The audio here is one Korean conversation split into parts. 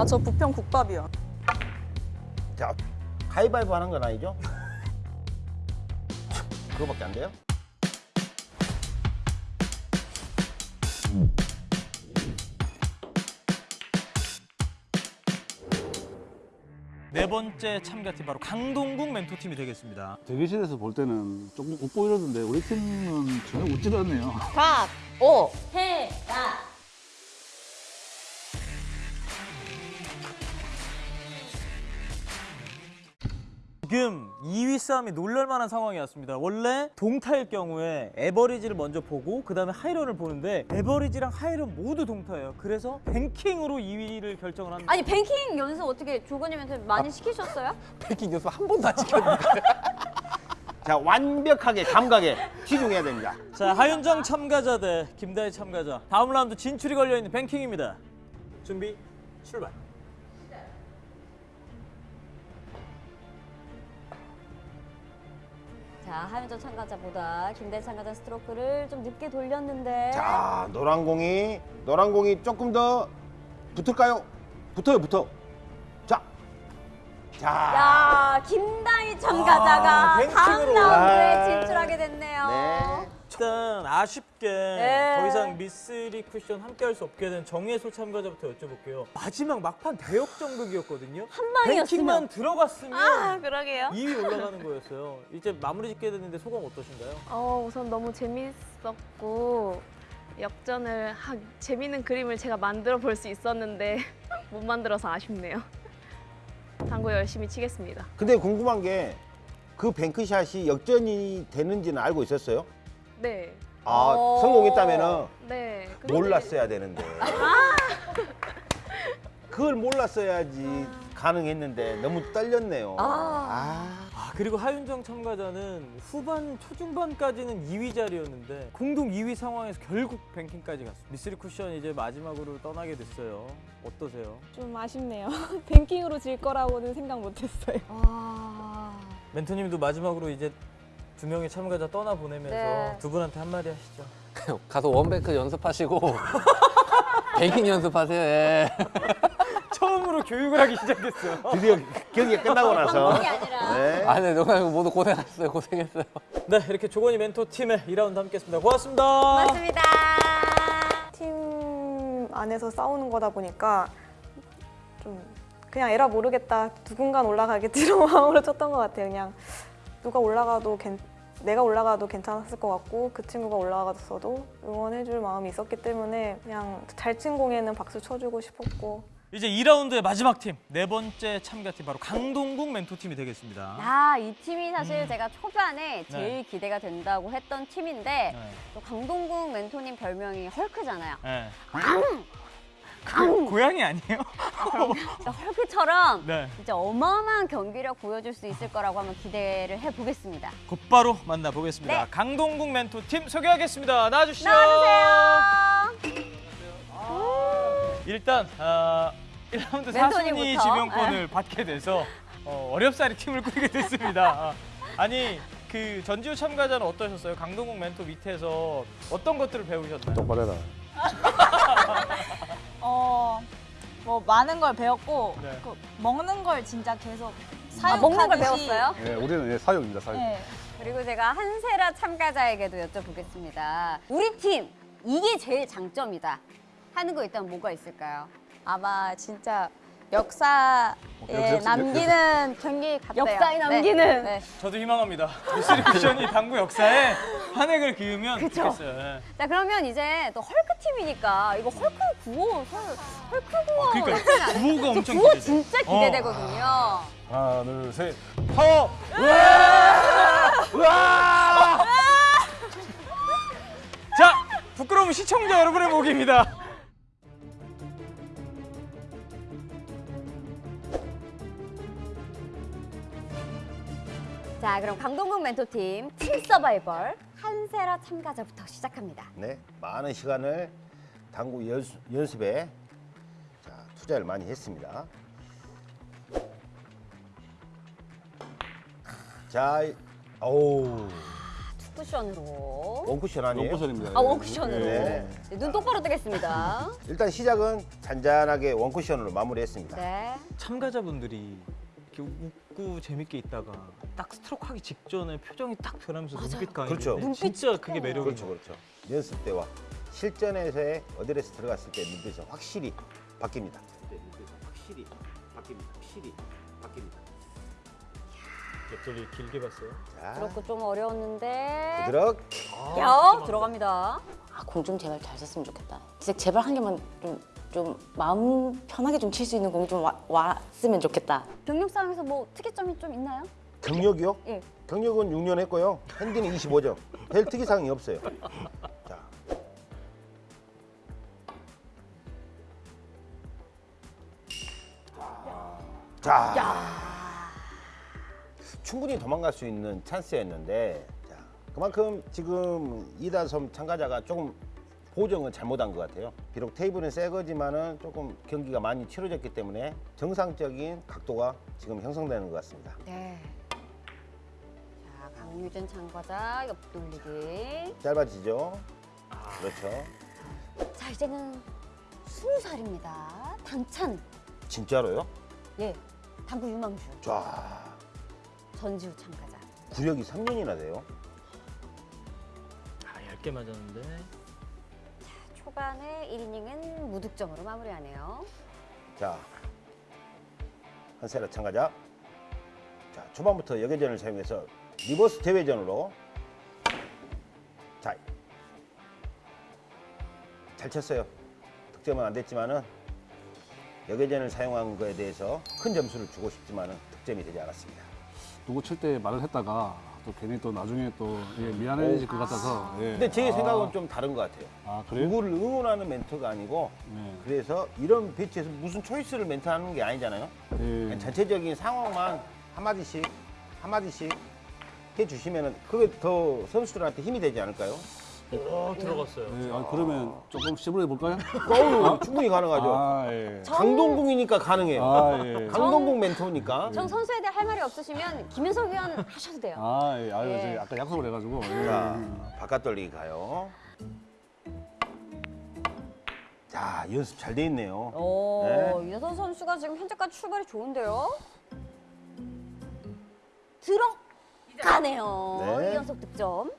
아, 저 부평 국밥이요. 자, 가위바위보 하는 건 아니죠? 그거밖에 안 돼요? 네 번째 참가팀 바로 강동국 멘토팀이 되겠습니다. 대기실에서 볼 때는 조금 웃고 이러던데 우리 팀은 전혀 웃지도 않네요. 각, 오, 해, 지금 2위 싸움이 놀랄만한 상황이었습니다. 원래 동타일 경우에 에버리지를 먼저 보고 그 다음에 하이런을 보는데 에버리지랑 하이런 모두 동타예요. 그래서 뱅킹으로 2위를 결정을 합니다. 아니 뱅킹 연습 어떻게 조건님한테 많이 시키셨어요? 백킹 연습 한 번도 안 시켰는데. 자, 완벽하게 감각에 치중해야 됩니다. 자 하윤정 참가자 대 김다희 참가자 다음 라운드 진출이 걸려있는 뱅킹입니다. 준비 출발. 자, 하윤정 참가자보다 김대 참가자 스트로크를 좀 늦게 돌렸는데 자, 노란 공이 노란 공이 조금 더 붙을까요? 붙어요, 붙어. 자, 자, 야, 김다희 참가자가 아, 뱅킹으로. 다음 라운드에 아. 진출하게 됐네요. 네. 일단 아쉽 게 네. 더 이상 미스리 쿠션 함께 할 수 없게 된 정예솔 참가자부터 여쭤볼게요. 마지막 막판 대역전극이었거든요. 한 방이었으면. 뱅킹만 들어갔으면 아, 그러게요. 2위 올라가는 거였어요. 이제 마무리 짓게 됐는데 소감 어떠신가요? 어, 우선 너무 재밌었고 역전을 하, 재밌는 그림을 제가 만들어 볼 수 있었는데 못 만들어서 아쉽네요. 당구 열심히 치겠습니다. 근데 궁금한 게 그 뱅크샷이 역전이 되는지는 알고 있었어요? 네, 아, 오. 성공했다면은 네. 근데 몰랐어야 되는데. 그걸 몰랐어야지 가능했는데 너무 떨렸네요. 아. 아 그리고 하윤정 참가자는 후반 초중반까지는 2위 자리였는데 공동 2위 상황에서 결국 뱅킹까지 갔어요. 미스리 쿠션 이제 마지막으로 떠나게 됐어요. 어떠세요? 좀 아쉽네요. 뱅킹으로 질 거라고는 생각 못했어요. 와. 멘토님도 마지막으로 이제 두 명의 참가자 떠나 보내면서 네. 두 분한테 한마디 하시죠. 가서 원뱅크 연습하시고 백킹 연습하세요. 예. 처음으로 교육을 하기 시작했어요. 드디어 경기가 끝나고 나서. 아니라. 네. 아, 네, 농담이고 모두 고생하셨어요. 고생했어요. 네 이렇게 조건이 멘토 팀의 2라운드 함께했습니다. 고맙습니다. 고맙습니다. 팀 안에서 싸우는 거다 보니까 좀 그냥 에라 모르겠다. 누군가 올라가겠지로 마음으로 쳤던 것 같아요. 그냥 누가 올라가도 괜, 내가 올라가도 괜찮았을 것 같고 그 친구가 올라갔어도 응원해줄 마음이 있었기 때문에 그냥 잘 친 공에는 박수 쳐주고 싶었고 이제 2라운드의 마지막 팀 네 번째 참가팀 바로 강동국 멘토 팀이 되겠습니다. 아, 이 팀이 사실 제가 초반에 제일 네. 기대가 된다고 했던 팀인데 네. 또 강동국 멘토님 별명이 헐크잖아요. 네. 고- 고양이 아니에요? 헐크처럼 네. 진짜 어마어마한 경기력 보여줄 수 있을 거라고 한번 기대를 해보겠습니다. 곧바로 만나보겠습니다. 네. 강동국 멘토 팀 소개하겠습니다. 나와주시죠. 나와주세요. 일단 아, 1라운드 멘토님부터. 사순위 지명권을 받게 돼서 어, 어렵사리 팀을 꾸리게 됐습니다. 아, 아니 그 전지우 참가자는 어떠셨어요? 강동국 멘토 밑에서 어떤 것들을 배우셨나요? 똑바로 해라. 어, 뭐 많은 걸 배웠고 네. 그 먹는 걸 진짜 계속 아, 사육하듯이 먹는 걸 배웠어요? 네, 우리는 예, 사육입니다, 사육. 네. 그리고 제가 한세라 참가자에게도 여쭤보겠습니다. 우리 팀 이게 제일 장점이다 하는 거 일단 뭐가 있을까요? 아마 진짜 역사에 역사- 역사- 남기는 경기 같아요. 역사에 남기는. 네. 저도 희망합니다. 미스리 쿠션이 당구 역사에 한 획을 그으면 좋겠어요. 예. 자 그러면 이제 또 헐크 팀이니까 이거 헐크 구호 헐- 헐크 구호 그러니까 나쁘지 않아요? 구호가 저 엄청 구호 기대돼. 진짜 어. 기대되거든요. 하나, 둘, 셋. 파워! 자, 부끄러운 시청자 여러분의 목입니다. 자 그럼 강동국 멘토팀 팀 서바이벌 한세라 참가자부터 시작합니다. 네, 많은 시간을 당구 연수, 연습에 자, 투자를 많이 했습니다. 자, 어우. 쿠션으로. 원쿠션 아니에요? 원쿠션입니다. 아, 원쿠션으로. 네. 네, 눈 똑바로 뜨겠습니다. 일단 시작은 잔잔하게 원쿠션으로 마무리했습니다. 네. 참가자분들이 이렇게 웃고 재밌게 있다가 딱 스트로크 하기 직전에 표정이 딱 변하면서 눈빛 강해. 그렇죠. 눈빛이 진짜 그게 매력인 그렇죠, 거 그렇죠. 연습 때와 실전에서의 어드레스 들어갔을 때 눈빛은 확실히 바뀝니다. 네, 눈빛은 확실히 바뀝니다. 확실히 바뀝니다. 옆돌리 길게 봤어요. 자, 그렇고 좀 어려웠는데. 부드럽게. 야, 들어갑니다. 아, 공 좀 제발 잘 쳤으면 좋겠다. 진짜 제발 한 개만 좀, 좀 마음 편하게 좀 칠 수 있는 공이 좀 와, 왔으면 좋겠다. 경력 상에서 뭐 특이점이 좀 있나요? 경력이요? 예. 경력은 6년 했고요. 핸디는 25점. 별 특이사항이 없어요. 자. 자. 충분히 도망갈 수 있는 찬스였는데 자, 그만큼 지금 이다섬 참가자가 조금 보정을 잘못한 것 같아요. 비록 테이블은 새 거지만은 조금 경기가 많이 치러졌기 때문에 정상적인 각도가 지금 형성되는 것 같습니다. 네. 자, 강유진 참가자 옆돌리기. 짧아지죠? 그렇죠. 자, 이제는 스무 살입니다. 당찬. 진짜로요? 예. 당구 유망주. 자, 전지우 참가자. 구력이 3년이나 돼요. 아 얇게 맞았는데. 초반에 1이닝은 무득점으로 마무리하네요. 자, 한세라 참가자. 자, 초반부터 역회전을 사용해서 reverse 대회전으로. 자, 잘 쳤어요. 득점은 안 됐지만은 역회전을 사용한 거에 대해서 큰 점수를 주고 싶지만은 득점이 되지 않았습니다. 누구 칠 때 말을 했다가 또 괜히 또 나중에 또 예, 미안해질 것 같아서. 예. 근데 제 아, 생각은 좀 다른 것 같아요. 아 그래요? 누구를 응원하는 멘트가 아니고 네. 그래서 이런 배치에서 무슨 초이스를 멘트하는 게 아니잖아요. 예. 전체적인 상황만 한마디씩 한마디씩 해주시면 그게 더 선수들한테 힘이 되지 않을까요? 어 들어갔어요. 예, 아, 그러면 조금 시부해 볼까요? 어우, 충분히 가능하죠. 아 예. 강동궁이니까 가능해요. 아 예. 강동궁 멘토니까. 전 선수에 대해 할 말이 없으시면 김윤석 위원 하셔도 돼요. 아 예. 아유 예. 저 아까 약속을 해가지고. 예. 자, 바깥 돌리기 가요. 자, 연습 잘 돼 있네요. 오, 네. 유선 선수가 지금 현재까지 출발이 좋은데요. 들어가네요. 네. 이 연속 득점.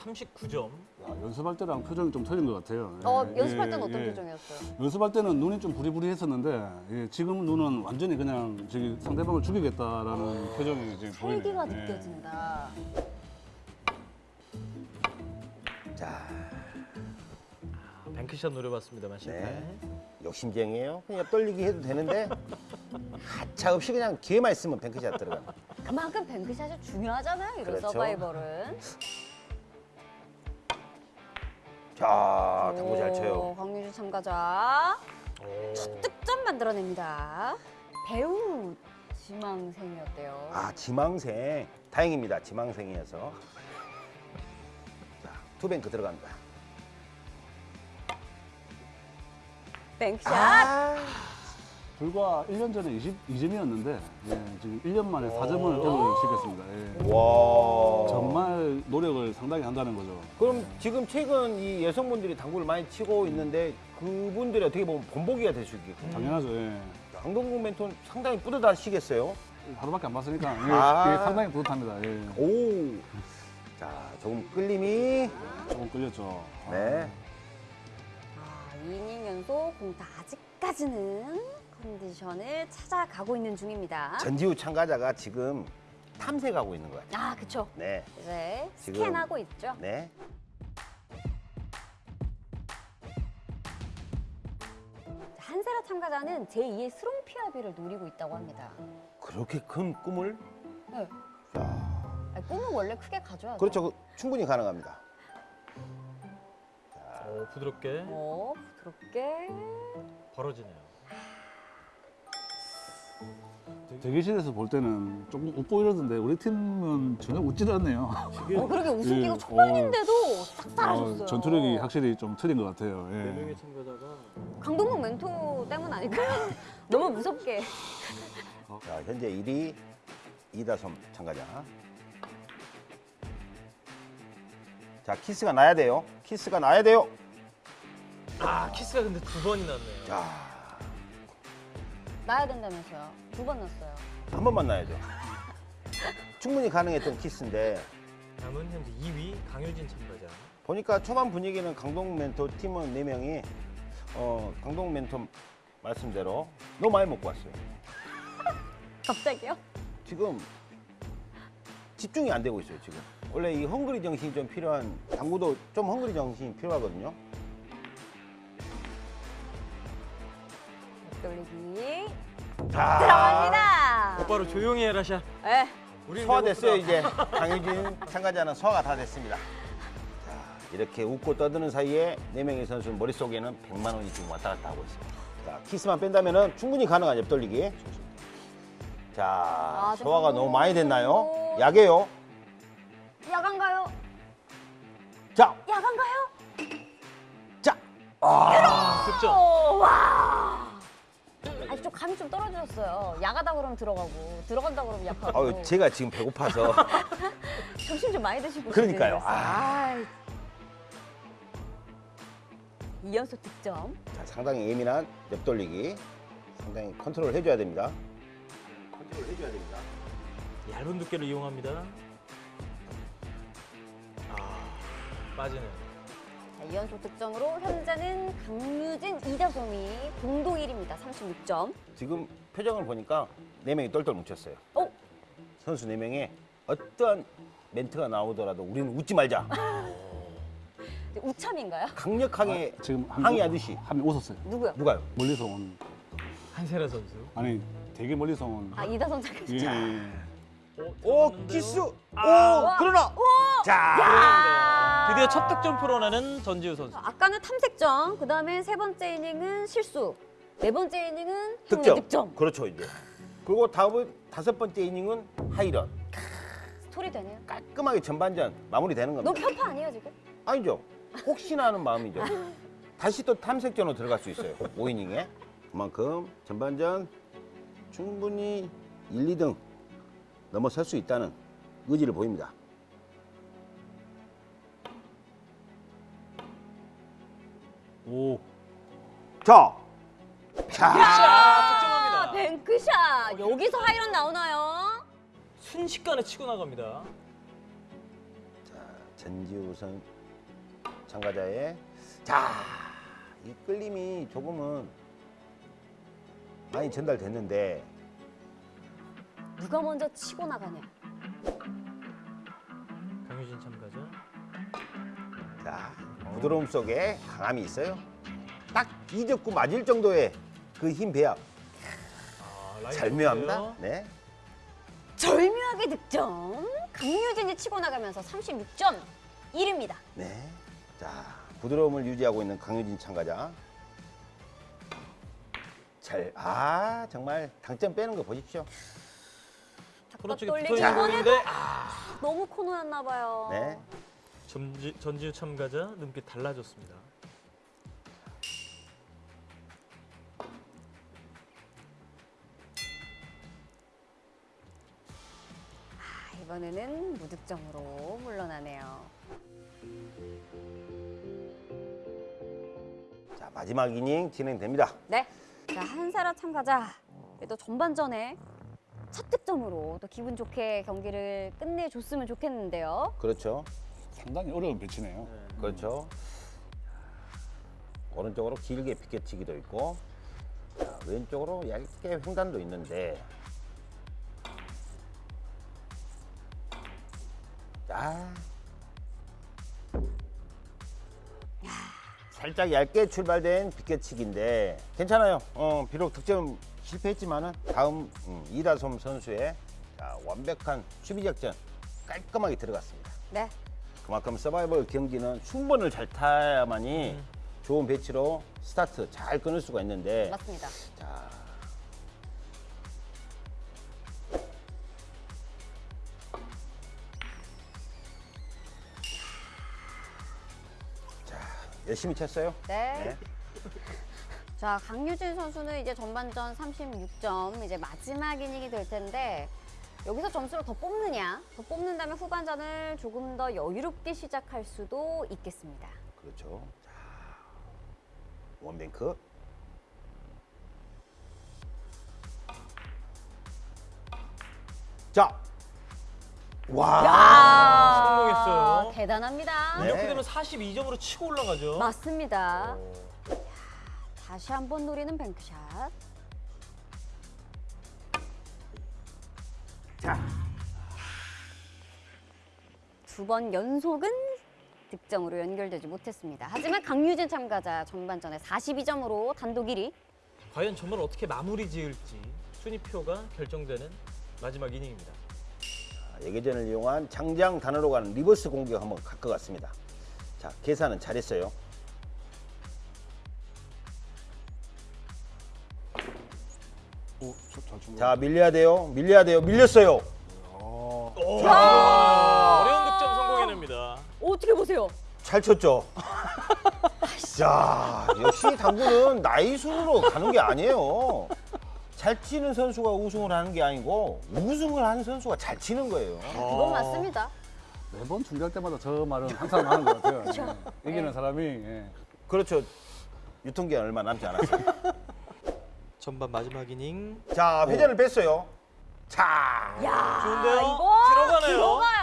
어, 39점. 야, 연습할 때랑 표정이 좀 틀린 것 같아요. 예. 어, 연습할 예, 때는 어떤 예. 표정이었어요? 연습할 때는 눈이 좀 부리부리했었는데 예, 지금 눈은 완전히 그냥 저기 상대방을 죽이겠다라는 표정이 지금 보이네요. 활기가 예. 느껴진다. 자, 뱅크샷 노려봤습니다만 실패. 네. 욕심쟁이에요. 그냥 떨리기 해도 되는데 가차 없이 그냥 기회만 있으면 뱅크샷 들어갑니다. 그만큼 뱅크샷이 중요하잖아요. 이런 그렇죠. 서바이벌은. 자, 당구 잘 오, 쳐요. 황유주 참가자. 오. 첫 득점 만들어냅니다. 배우 지망생이었대요. 아, 지망생. 다행입니다. 지망생이어서. 자, 투뱅크 들어간다. 뱅크샷. 아, 불과 1년 전에 22점이었는데 예, 지금 1년 만에 4점을 얻을 수 있겠습니다. 예. 와. 정말 노력을 상당히 한다는 거죠. 그럼 지금 최근 이 여성분들이 당구를 많이 치고 있는데 그분들이 어떻게 보면 본보기가 될수 있겠군요. 당연하죠. 예. 강동국 멘토는 상당히 뿌듯하시겠어요? 하루밖에 안 봤으니까 예, 아. 예, 상당히 뿌듯합니다. 예. 오. 자, 조금 끌림이. 조금 끌렸죠. 네. 아, 2이닝 연속 공타 아직까지는 컨디션을 찾아가고 있는 중입니다. 전지우 참가자가 지금 탐색하고 있는 것 같아요. 아, 그쵸. 네. 이제 지금- 스캔하고 있죠. 네. 한세라 참가자는 제2의 스롱피아비를 노리고 있다고 합니다. 그렇게 큰 꿈을? 네. 자, 아니, 꿈은 원래 크게 가져야죠. 그렇죠. 충분히 가능합니다. 어, 부드럽게 어, 부드럽게. 벌어지네요. 대기실에서 볼 때는 조금 웃고 이러던데 우리 팀은 전혀 웃질 않네요. 어, 그렇게 웃음기가 예, 초반인데도 싹 잘하셨어요. 어, 전투력이 확실히 좀 틀린 것 같아요. 예. 네 명의 참가자가 강동궁 멘토 때문 아닐까요? 너무 무섭게. 자, 현재 1위 이다솜 참가자. 자 키스가 나야 돼요. 키스가 나야 돼요. 아 키스가 근데 두 번이 났네요. 자, 나야 된다면서요. 두 번 났어요. 한 번 만 나야죠. 충분히 가능했던 키스인데 남은 현재 2위 강효진 참가자. 보니까 초반 분위기는 강동 멘토 팀원 4명이 어, 강동 멘토 말씀대로 너무 많이 먹고 왔어요. 갑자기요? 지금 집중이 안 되고 있어요, 지금. 원래 이 헝그리 정신이 좀 필요한 당구도 좀 헝그리 정신이 필요하거든요. 돌리기 자, 들어갑니다. 곧바로 조용히 해라 샤. 예. 우리 소화됐어요, 이제. 강효진 참가자는 소화가 다 됐습니다. 자, 이렇게 웃고 떠드는 사이에 네명의 선수 머릿속에는 100만 원이 지금 왔다 갔다 하고 있습니다. 자, 키스만 뺀다면 충분히 가능한 옆돌리기. 자, 좀 소화가 너무 많이 됐나요? 어. 약해요. 야간가요? 자, 야간가요? 자. 득점. 오, 와. 좀 감이 좀 떨어졌어요. 약하다 그러면 들어가고 들어간다 그러면 약하고. 아유, 제가 지금 배고파서. 점심 좀 많이 드시고. 그러니까요. 아. 이연속 득점. 자, 상당히 예민한 옆돌리기. 상당히 컨트롤 해줘야 됩니다. 컨트롤 해줘야 됩니다. 얇은 두께를 이용합니다. 아 빠지네. 자, 2연속 득점으로 현재는 강유진, 이다솜이 공동 1위입니다. 36점. 지금 표정을 보니까 네 명이 똘똘 뭉쳤어요. 어? 선수 네 명에 어떠한 멘트가 나오더라도 우리는 웃지 말자. 우참인가요? 강력하게 지금 한 항의하듯이. 한명 웃었어요. 누구요? 누가요? 멀리서 온 한세라 선수. 아니 되게 멀리서 온. 아 이다솜 잠깐. 예, 예. 오 키스. 오 아. 그러나. 자. 아. 드디어 첫 득점 풀어내는 전지우 선수. 아까는 탐색점, 그 다음에 세 번째 이닝은 실수, 네 번째 이닝은 득점. 득점. 득점. 그렇죠 이제. 그리고 다음 다섯 번째 이닝은 하이런. 스토리 되네요. 깔끔하게 전반전 마무리되는 겁니다. 너무 편파 아니에요 지금? 아니죠. 혹시나 하는 마음이죠. 다시 또 탐색전으로 들어갈 수 있어요. 5이닝에. 그만큼 전반전 충분히 1, 2등 넘어설 수 있다는 의지를 보입니다. 오. 자, 자, 아, 득점합니다. 뱅크샷 여기서 하이런 나오나요? 순식간에 치고 나갑니다. 전지우 선 참가자의 자, 이 끌림이 조금은 많이 전달됐는데 누가 먼저 치고 나가냐? 강효진 참가자. 자, 부드러움 속에 강함이 있어요. 딱 이적구 맞을 정도의 그 힘 배합. 아, 절묘합니다. 네. 절묘하게 득점. 강유진이 치고 나가면서 36점 1위입니다. 네. 자, 부드러움을 유지하고 있는 강유진 참가자. 잘, 아, 정말 당점 빼는 거 보십시오. 쪽에 돌리기 이번에도 아, 너무 코너였나 봐요. 네. 전지, 전지우 참가자 눈빛 달라졌습니다. 아, 이번에는 무득점으로 물러나네요. 자, 마지막 이닝 진행됩니다. 네. 자, 한사라 참가자. 또 전반전에 첫 득점으로 또 기분 좋게 경기를 끝내줬으면 좋겠는데요. 그렇죠. 상당히 어려운 배치네요. 그렇죠. 오른쪽으로 길게 비껴치기도 있고 자, 왼쪽으로 얇게 횡단도 있는데 자 살짝 얇게 출발된 비껴치기인데 괜찮아요. 어, 비록 득점 실패했지만은 다음 음, 이다솜 선수의 자, 완벽한 수비 작전 깔끔하게 들어갔습니다. 네. 그만큼 서바이벌 경기는 순번을 잘 타야만이 음. 좋은 배치로 스타트 잘 끊을 수가 있는데 맞습니다. 자. 자, 열심히 쳤어요. 네. 네. 자, 강유진 선수는 이제 전반전 36점, 이제 마지막 이닝이 될 텐데 여기서 점수를 더 뽑느냐, 더 뽑는다면 후반전을 조금 더 여유롭게 시작할 수도 있겠습니다. 그렇죠. 자, 원뱅크. 자, 와. 아, 성공했어요. 대단합니다. 네. 이렇게 되면 42점으로 치고 올라가죠. 맞습니다. 다시 한번 노리는 뱅크샷. 두 번 연속은 득점으로 연결되지 못했습니다. 하지만 강유진 참가자 전반전에 42점으로 단독 1위. 과연 점을 어떻게 마무리 지을지 순위표가 결정되는 마지막 이닝입니다. 역회전을 이용한 장장단으로 가는 reverse 공격 한번 갈 것 같습니다. 자, 계산은 잘했어요. 오. 자, 밀려야 돼요. 밀려야 돼요. 밀렸어요. 어려 어떻게 보세요? 잘 쳤죠. 자, 역시 당구는 나이 순으로 가는 게 아니에요. 잘 치는 선수가 우승을 하는 게 아니고 우승을 하는 선수가 잘 치는 거예요. 그건 맞습니다. 매번 중계할 때마다 저 말은 항상 하는 것 같아요. 예. 이기는 사람이 예. 그렇죠. 유통기한 얼마 남지 않았어요. 전반 마지막 이닝. 자, 회전을 뺐어요. 자, 야, 좋은데요? 이거 들어가네요. 들어가요.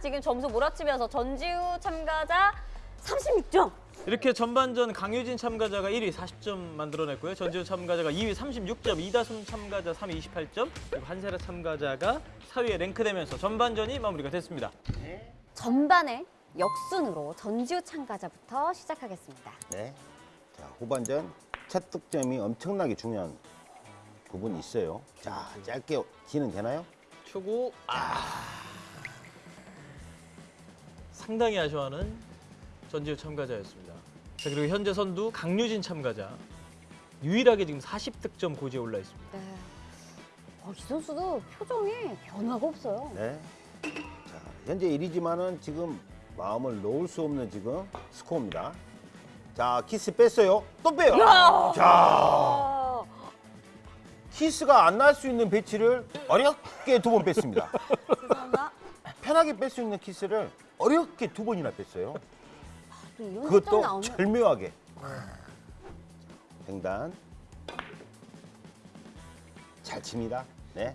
지금 점수 몰아치면서 전지우 참가자 36점. 이렇게 전반전 강유진 참가자가 1위 40점 만들어냈고요. 전지우 참가자가 2위 36점, 이다솜 참가자 3위 28점, 그리고 한세라 참가자가 4위에 랭크되면서 전반전이 마무리가 됐습니다. 전반에 역순으로 전지우 참가자부터 시작하겠습니다. 네. 자, 후반전 첫 득점이 엄청나게 중요한 부분이 있어요. 자, 짧게 기는 되나요? 초구 아 상당히 아쉬워하는 전지우 참가자였습니다. 자 그리고 현재 선두 강유진 참가자 유일하게 지금 40득점 고지에 올라 있습니다. 네. 어, 이 선수도 표정에 변화가 없어요. 네. 자, 현재 1위지만은 지금 마음을 놓을 수 없는 지금 스코어입니다. 자, 키스 뺐어요. 또 빼요. 자, 아, 키스가 안 날 수 있는 배치를 어렵게 두 번 뺐습니다. 죄송합니다. 편하게 뺄 수 있는 키스를 어렵게 두 번이나 뺐어요. 습관 그것도 나오면 절묘하게. 횡단. 잘 칩니다. 네.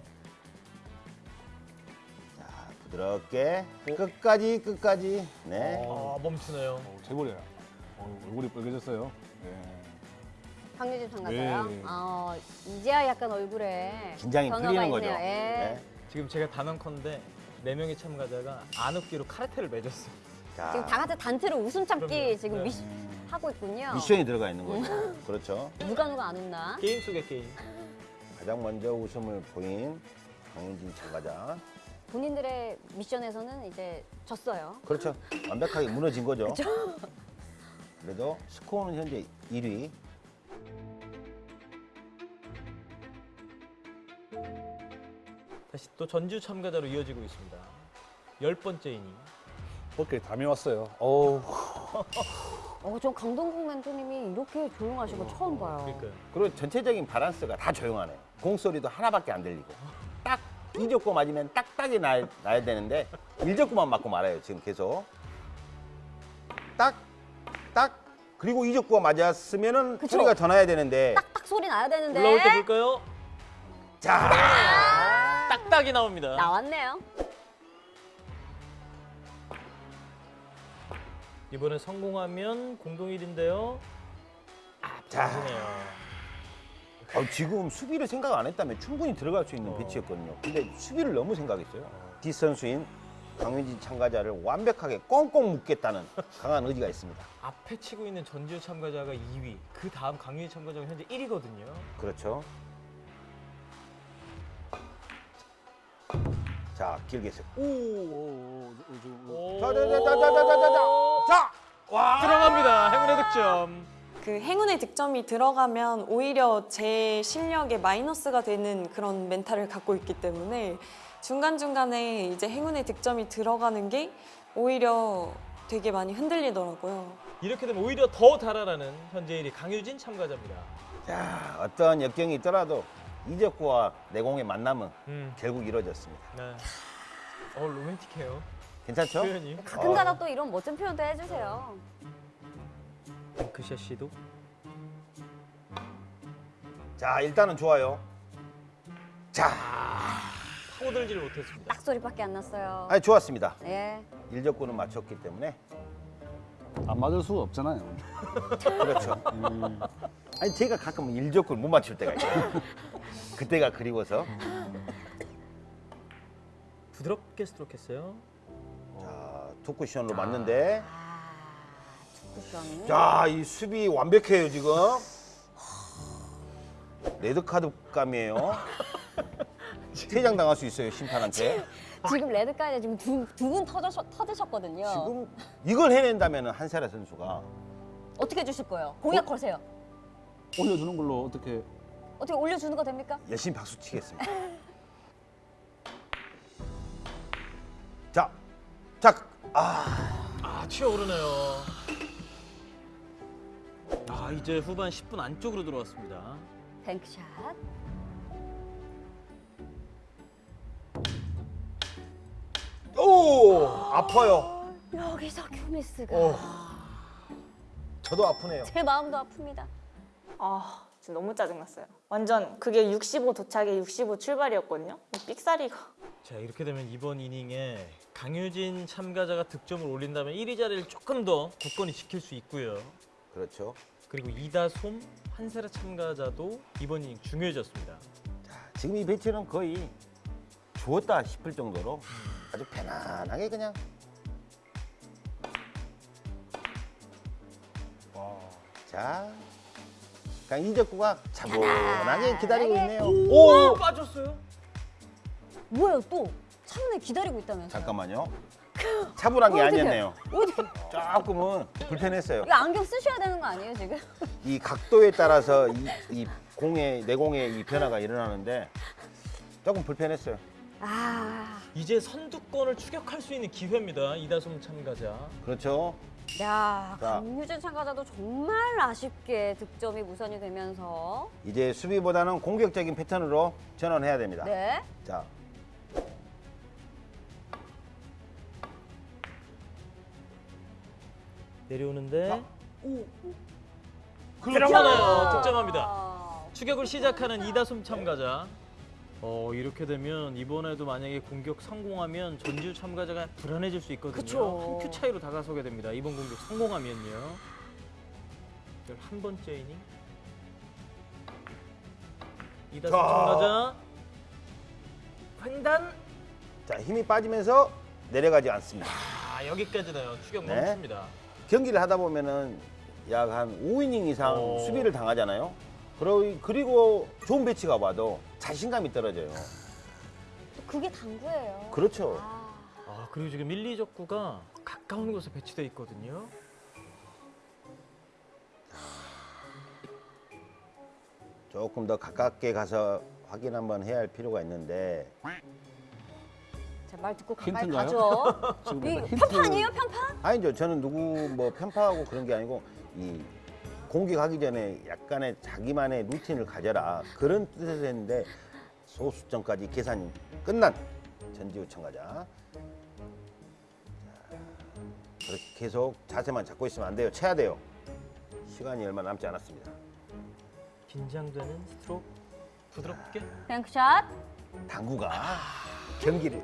자, 부드럽게 끝까지 끝까지. 네. 아 멈추네요. 어, 제골이야. 어, 얼굴이 빨개졌어요. 예. 강유진 참가자요. 네. 아, 이제야 약간 얼굴에 긴장이 풀리는 거죠. 예. 네. 지금 제가 단언컨대 네 명의 참가자가 안 웃기로 카라테를 맺었어요. 자, 지금 다 같이 단체로 웃음 참기 그럼요. 지금 네. 미, 하고 있군요. 미션이 들어가 있는 거죠. 그렇죠. 누가 누가 안 웃나? 게임 속의 게임. 가장 먼저 웃음을 보인 강윤진 참가자. 본인들의 미션에서는 이제 졌어요. 그렇죠. 완벽하게 무너진 거죠. 그래도 스코어는 현재 1위. 다시 또 전주 참가자로 이어지고 있습니다. 열 번째 이닝. 어깨에 담이 왔어요. 어우, 어, 저 강동국 멘토님이 이렇게 조용하신 거 처음 봐요. 그러니까요. 그리고 전체적인 바란스가 다 조용하네요. 공소리도 하나밖에 안 들리고. 딱 이적고 맞으면 딱딱이 나, 나야 되는데 일적고만 맞고 말아요. 지금 계속. 딱, 딱. 그리고 이적고가 맞았으면은 그쵸. 소리가 더 나야 되는데. 딱딱 소리 나야 되는데 올라올 때 볼까요? 자, 딱딱이 나옵니다. 나왔네요. 이번에 성공하면 공동 1인데요. 아, 자. 보시네요. 어, 지금 수비를 생각 안 했다면 충분히 들어갈 수 있는 어. 배치였거든요. 근데 수비를 너무 생각했어요. 뒷선수인 강윤진 참가자를 완벽하게 꽁꽁 묶겠다는 강한 의지가 있습니다. 앞에 치고 있는 전지우 참가자가 2위, 그 다음 강유희 참가자가 현재 1위거든요. 그렇죠. 자, 길게 세. 오, 오, 오, 저, 저, 자, 자, 자, 자, 자, 자, 자, 자, 자, 와, 들어갑니다. 행운의 득점. 그 행운의 득점이 들어가면 오히려 제 실력에 마이너스가 되는 그런 멘탈을 갖고 있기 때문에 중간중간에 이제 행운의 득점이 들어가는 게 오히려 되게 많이 흔들리더라고요. 이렇게 되면 오히려 더 달아나는 현재 1위 강유진 참가자입니다. 자, 어떤 역경이 있더라도 이적구와 내공의 만남은 음. 결국 이루어졌습니다. 네. 어 로맨틱해요. 괜찮죠? 표현이. 가끔가다 또 이런 멋진 표현도 해주세요. 뱅크샷 시도. 자, 일단은 좋아요. 자, 파고들지를 못했습니다. 딱 소리밖에 안 났어요. 아니 좋았습니다. 예. 일적구는 맞췄기 때문에 안 맞을 수가 없잖아요. 그렇죠. 아니 제가 가끔 일적구를 못 맞출 때가 있어요. 그때가 그리워서. 부드럽게 스트로크했어요. 자, two 쿠션으로 맞는데. 아, 쿠션. 자, 이 수비 완벽해요 지금. 레드 카드 감이에요. 퇴장 당할 수 있어요 심판한테. 지금 레드까지 지금 두분 터드셨 거든요. 지금 이걸 해낸다면 한세라 선수가 어떻게 해주실 거예요? 공약 걸세요. 올려주는 걸로 어떻게 어떻게 올려주는 거 됩니까? 열심히 박수 치겠습니다. 자, 자, 아, 아 튀어오르네요. 아 이제 후반 10분 안쪽으로 들어왔습니다. 뱅크샷. 오, 아파요. 여기서 큐미스가 오. 저도 아프네요. 제 마음도 아픕니다. 아 진짜 너무 짜증났어요. 완전 그게 65 도착에 65 출발이었거든요. 삑사리가. 자 이렇게 되면 이번 이닝에 강유진 참가자가 득점을 올린다면 1위 자리를 조금 더 굳건히 지킬 수 있고요. 그렇죠. 그리고 이다솜, 한세라 참가자도 이번 이닝 중요해졌습니다. 자, 지금 이 배치는 거의 주었다 싶을 정도로 아주 편안하게 그냥. 자, 그냥 이적구가 차분하게 기다리고 있네요. 오, 빠졌어요? 뭐예요 또? 차분히 기다리고 있다면서요? 잠깐만요. 차분한 게 어떡해. 아니었네요. 조금은 불편했어요. 이거 안경 쓰셔야 되는 거 아니에요 지금? 이 각도에 따라서 이, 이 공의 내공의 이 변화가 일어나는데 조금 불편했어요. 아, 이제 선두권을 추격할 수 있는 기회입니다. 이다솜 참가자. 그렇죠. 야 자. 강유진 참가자도 정말 아쉽게 득점이 무산이 되면서 이제 수비보다는 공격적인 패턴으로 전환해야 됩니다. 네. 자, 내려오는데 그렇죠. 들어가네요. 득점합니다. 아, 추격을 시작하는 이다솜 참가자. 어 이렇게 되면 이번에도 만약에 공격 성공하면 전주 참가자가 불안해질 수 있거든요. 그쵸. 한큐 차이로 다가서게 됩니다. 이번 공격 성공하면요. 11번째 이닝. 이다솜 자. 참가자. 횡단. 자 힘이 빠지면서 내려가지 않습니다. 아 여기까지네요. 추격 네. 멈춥니다. 경기를 하다 보면은 약 한 5이닝 이상 어. 수비를 당하잖아요. 그리고 좋은 배치가 와도 자신감이 떨어져요. 또 그게 당구예요. 그렇죠. 아, 아 그리고 지금 1, 2적구가 가까운 곳에 배치돼 있거든요. 조금 더 가깝게 가서 확인 한번 해야 할 필요가 있는데 자, 말 듣고 가까이 힌트인가요? 가죠. 지금 이 힌트- 편파 아니에요 편파? 아니죠. 저는 누구 뭐 편파하고 그런 게 아니고 이 공격하기 전에 약간의 자기만의 루틴을 가져라 그런 뜻에서 했는데 소수점까지 계산이 끝난 전지우 참가자. 자, 그렇게 계속 자세만 잡고 있으면 안 돼요. 쳐야 돼요. 시간이 얼마 남지 않았습니다. 긴장되는 스트로크 부드럽게 뱅크샷. 당구가 경기를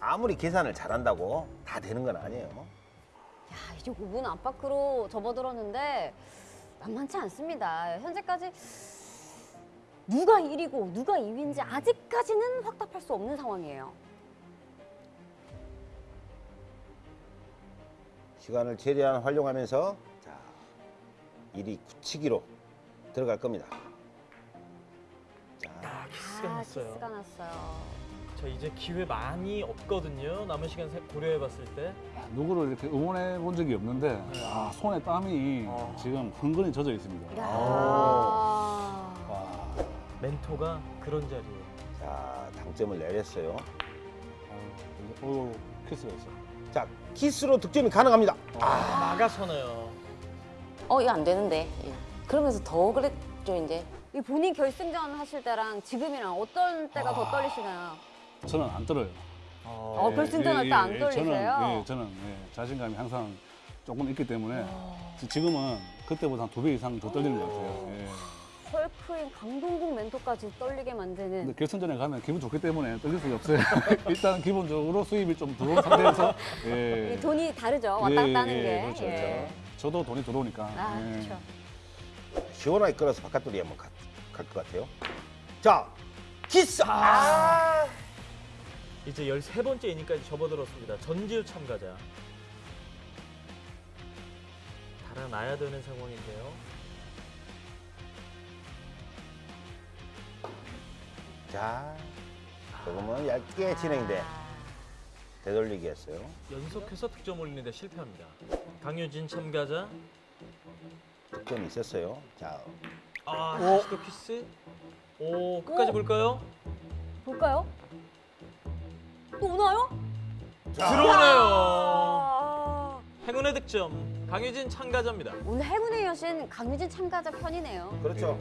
아무리 계산을 잘한다고 다 되는 건 아니에요. 야, 이제 5분 안팎으로 접어들었는데 만만치 않습니다. 현재까지 누가 1위고 누가 2위인지 아직까지는 확답할 수 없는 상황이에요. 시간을 최대한 활용하면서 자, 일이 굳히기로 들어갈 겁니다. 자, 아 키스가 아, 났어요. 키스가 났어요. 자 이제 기회 많이 없거든요. 남은 시간 세- 고려해봤을 때. 누구를 이렇게 응원해 본 적이 없는데 아, 손에 땀이 어. 지금 흥건히 젖어 있습니다. 야. 와, 멘토가 그런 자리에. 자 당점을 내렸어요. 어, 어, 키스가 있어. 자 키스로 득점이 가능합니다. 아 나가서네요. 어 이거 안 되는데 예. 그러면서 더 그랬죠 이제 이 본인 결승전 하실 때랑 지금이랑 어떤 때가 더 떨리시나요? 저는 안 떨어요. 어, 결승전 할때안 떨리세요? 저는, 예, 저는 예, 자신감이 항상 조금 있기 때문에 지금은 그때보다 한 두 배 이상 더 떨리는 것 같아요. 예. 헐크인 강동국 멘토까지 떨리게 만드는 근데 결승전에 가면 기분 좋기 때문에 떨릴 수가 없어요. 일단 기본적으로 수입이 좀 들어온 상태에서 예. 이 돈이 다르죠. 왔다 갔다 하는 예, 게. 그렇죠, 예. 그렇죠. 저도 돈이 들어오니까. 아, 예. 그렇죠. 시원하게 끌어서 바깥돌이 한번 갈 것 같아요. 자, 키스. 아! 이제 13번째 이닝까지 접어들었습니다. 전지우 참가자. 달아나야 되는 상황인데요. 자, 조금은 얇게 진행돼 되돌리기였어요. 연속해서 득점 올리는데 실패합니다. 강효진 참가자. 득점이 있었어요. 자, 아, 다시 또 키스. 오, 끝까지 볼까요? 볼까요? 또 오나요? 들어오네요. 아, 행운의 득점. 강효진 참가자입니다. 오늘 행운의 여신 강유진 참가자 편이네요. 그렇죠.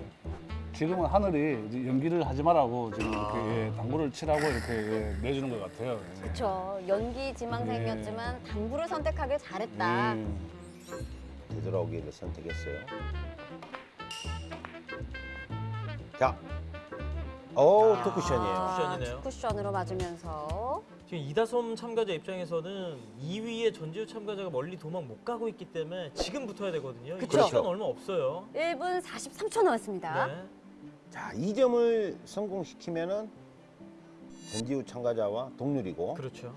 지금은 하늘이 연기를 하지 말라고 지금 이렇게 아. 예, 당구를 치라고 이렇게 예, 내주는 것 같아요. 예. 그렇죠. 연기 지망생이었지만 당구를 선택하길 잘했다. 예. 되돌아오기를 선택했어요. 자, 오, 아. 투쿠션이에요. 쿠션이네요. 쿠션으로 맞으면서 지금 이다솜 참가자 입장에서는 2위의 전지우 참가자가 멀리 도망 못 가고 있기 때문에 지금 붙어야 되거든요. 그쵸. 시간 얼마 없어요. 1분 43초 남았습니다. 네. 자, 이 점을 성공시키면은 전지우 참가자와 동률이고 그렇죠.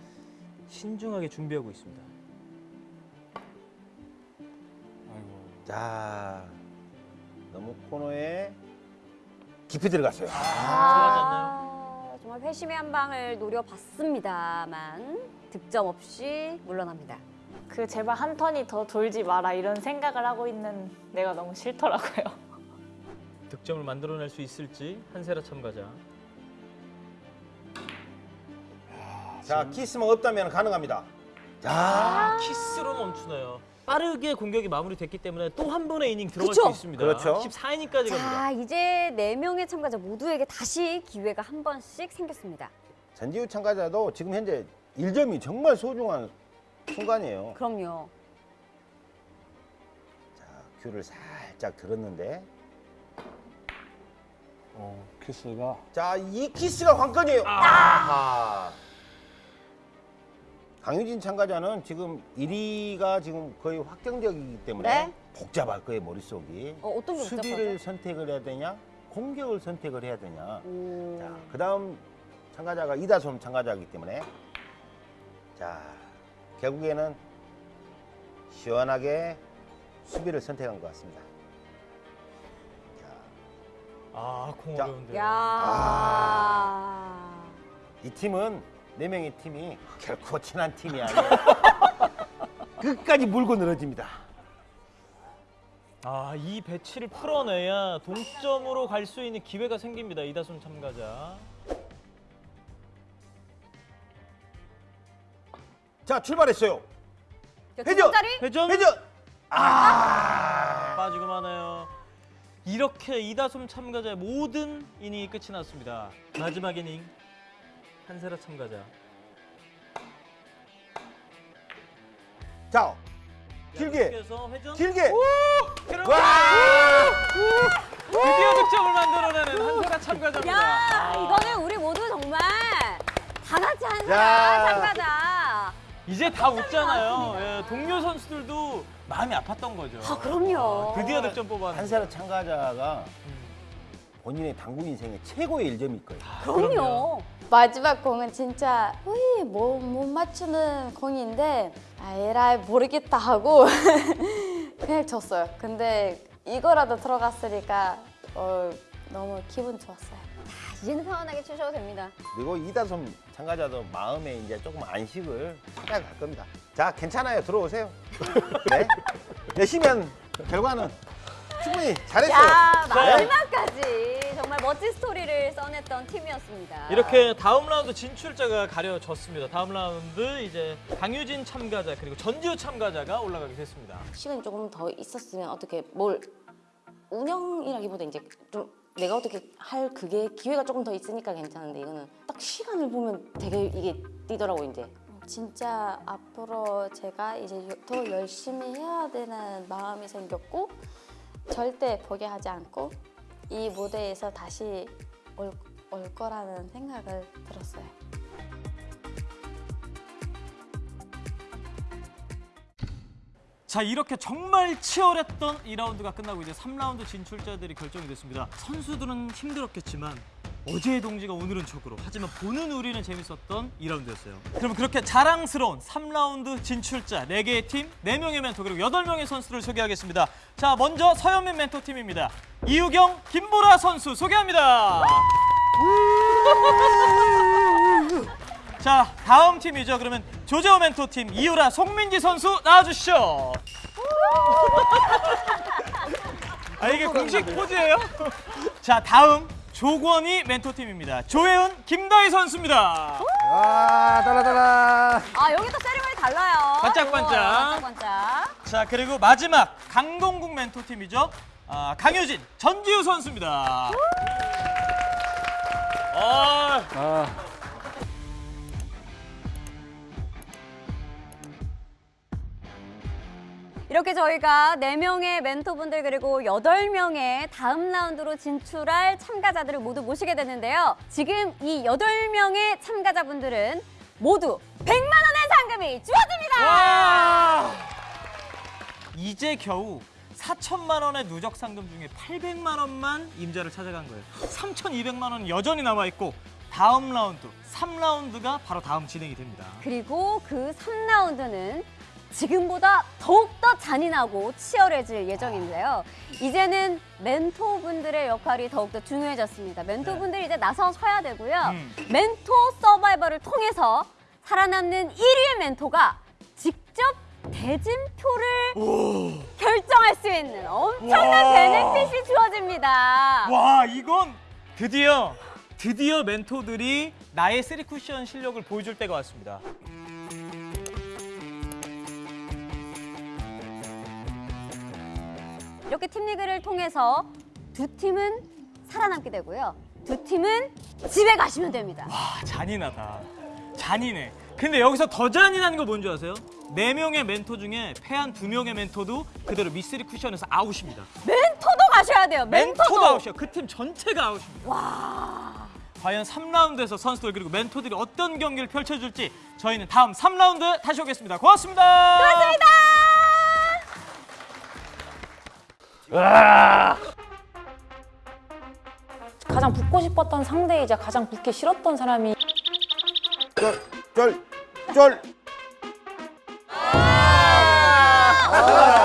신중하게 준비하고 있습니다. 아이고. 자, 너무 코너에 깊이 들어갔어요. 아, 정말 회심의 한 방을 노려봤습니다만 득점 없이 물러납니다. 그 제발 한 턴이 더 돌지 마라 이런 생각을 하고 있는 내가 너무 싫더라고요. 득점을 만들어낼 수 있을지 한세라 참가자. 자, 키스만 없다면 가능합니다. 자, 아, 키스로 멈추네요. 빠르게 공격이 마무리됐기 때문에 또 한 번의 이닝 들어갈 그쵸? 수 있습니다. 그렇죠. 14이닝까지 갑니다. 자, 이제 네명의 참가자 모두에게 다시 기회가 한 번씩 생겼습니다. 전지우 참가자도 지금 현재 1점이 정말 소중한 순간이에요. 그럼요. 자, 큐를 살짝 들었는데 어, 키스가 자, 이 키스가 관건이에요. 아. 강유진 참가자는 지금 1위가 지금 거의 확정적이기 때문에 네. 복잡할 거예요, 머릿속이. 어, 어떤 게 수비를 복잡하죠? 선택을 해야 되냐, 공격을 선택을 해야 되냐. 오. 자, 그 다음 참가자가 이다솜 참가자이기 때문에 자, 결국에는 시원하게 수비를 선택한 것 같습니다. 자, 아, 공 자. 어려운데요. 야. 이 팀은 네 명의 팀이 결코 친한 팀이 아니에요. 끝까지 물고 늘어집니다. 아, 이 배치를 풀어내야 동점으로 갈 수 있는 기회가 생깁니다. 이다솜 참가자. 자, 출발했어요. 회전! 회전 회전! 아! 빠지고 마나요. 이렇게 이다솜 참가자의 모든 이닝이 끝이 났습니다. 마지막 이닝 한세라 참가자. 자, 길게. 길게. 와! 드디어 득점을 만들어내는 한세라 참가자입니다. 야, 이거는 우리 모두 정말 다 같이 한 야. 사람 참가자. 이제 다 웃잖아요. 예, 동료 선수들도 마음이 아팠던 거죠. 아, 그럼요. 드디어 득점 뽑았는데. 한사람 참가자가 본인의 당구 인생의 최고의 일점일 거예요. 그럼요. 마지막 공은 진짜 거의 못, 못 맞추는 공인데 아, 에라이 모르겠다 하고 그냥 졌어요. 근데 이거라도 들어갔으니까 어, 너무 기분 좋았어요. 이제는 편안하게 치셔도 됩니다. 그리고 이다솜 참가자도 마음에 이제 조금 안식을 찾아갈 겁니다. 자, 괜찮아요. 들어오세요. 네. 열심히 한 결과는 충분히 잘했어요. 야, 네. 마지막까지 정말 멋진 스토리를 써냈던 팀이었습니다. 이렇게 다음 라운드 진출자가 가려졌습니다. 다음 라운드 이제 강유진 참가자 그리고 전지우 참가자가 올라가게 됐습니다. 시간이 조금 더 있었으면 어떻게 뭘 운영이라기보다 이제 좀 내가 어떻게 할 그게 기회가 조금 더 있으니까 괜찮은데 이거는 딱 시간을 보면 되게 이게 뛰더라고 이제. 진짜 앞으로 제가 이제 더 열심히 해야 되는 마음이 생겼고 절대 포기하지 않고 이 무대에서 다시 올, 올 거라는 생각을 들었어요. 자 이렇게 정말 치열했던 2라운드가 끝나고 이제 3라운드 진출자들이 결정이 됐습니다. 선수들은 힘들었겠지만 어제의 동지가 오늘은 적으로 하지만 보는 우리는 재밌었던 2라운드였어요. 그럼 그렇게 자랑스러운 3라운드 진출자 4개의 팀, 4명의 멘토 그리고 8명의 선수를 소개하겠습니다. 자 먼저 서현민 멘토 팀입니다. 이유경, 김보라 선수 소개합니다. 자 다음 팀이죠. 그러면 조재호 멘토 팀 이유라 송민지 선수 나와주시죠. 아 이게 공식 포즈예요? 자 다음 조권희 멘토 팀입니다. 조혜은, 김다희 선수입니다. 와 따라따라. 아 여기 또 세리머니 달라요. 반짝반짝. 우와, 반짝반짝. 자 그리고 마지막 강동국 멘토 팀이죠. 아, 강효진, 전지우 선수입니다. 아, 아. 이렇게 저희가 네명의 멘토분들 그리고 여덟 명의 다음 라운드로 진출할 참가자들을 모두 모시게 됐는데요. 지금 이 여덟 명의 참가자분들은 모두 100만 원의 상금이 주어집니다. 와! 이제 겨우 4천만 원의 누적 상금 중에 800만 원만 임자를 찾아간 거예요. 3,200만 원은 여전히 남아 있고 다음 라운드 3라운드가 바로 다음 진행이 됩니다. 그리고 그 3라운드는 지금보다 더욱더 잔인하고 치열해질 예정인데요. 이제는 멘토분들의 역할이 더욱더 중요해졌습니다. 멘토분들이 이제 나서셔야 되고요. 음. 멘토 서바이벌을 통해서 살아남는 1위의 멘토가 직접 대진표를 결정할 수 있는 엄청난 와. benefit이 주어집니다. 와 이건 드디어 드디어 멘토들이 나의 쓰리 쿠션 실력을 보여줄 때가 왔습니다. 이렇게 팀리그를 통해서 두 팀은 살아남게 되고요. 두 팀은 집에 가시면 됩니다. 아 잔인하다. 잔인해. 근데 여기서 더 잔인한 거 뭔지 아세요? 네 명의 멘토 중에 패한 두 명의 멘토도 그대로 미쓰리 쿠션에서 아웃입니다. 멘토도 가셔야 돼요. 멘토도. 멘토도 아웃이야. 그팀 전체가 아웃입니다. 와. 과연 3라운드에서 선수들 그리고 멘토들이 어떤 경기를 펼쳐줄지 저희는 다음 3라운드 다시 오겠습니다. 고맙습니다. 고맙습니다. 가장 붙고 싶었던 상대이자 가장 붙기 싫었던 사람이 쫄, 쫄, 쫄. 아!